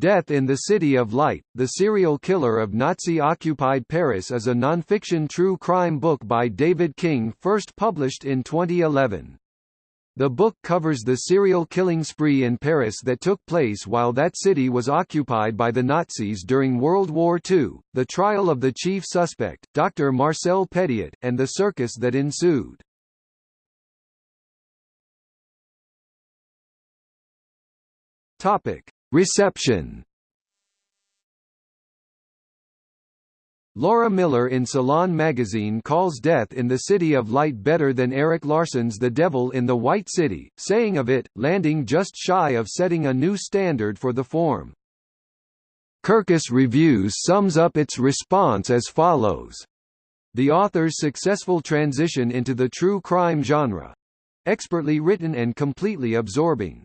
Death in the City of Light, The Serial Killer of Nazi-Occupied Paris is a nonfiction true crime book by David King first published in 2011. The book covers the serial killing spree in Paris that took place while that city was occupied by the Nazis during World War II, the trial of the chief suspect, Dr. Marcel Petiot, and the circus that ensued. Topic: Reception Laura Miller in Salon magazine calls Death in the City of Light better than Erik Larson's The Devil in the White City, saying of it, landing just shy of setting a new standard for the form. Kirkus Reviews sums up its response as follows. The author's successful transition into the true crime genre. Expertly written and completely absorbing.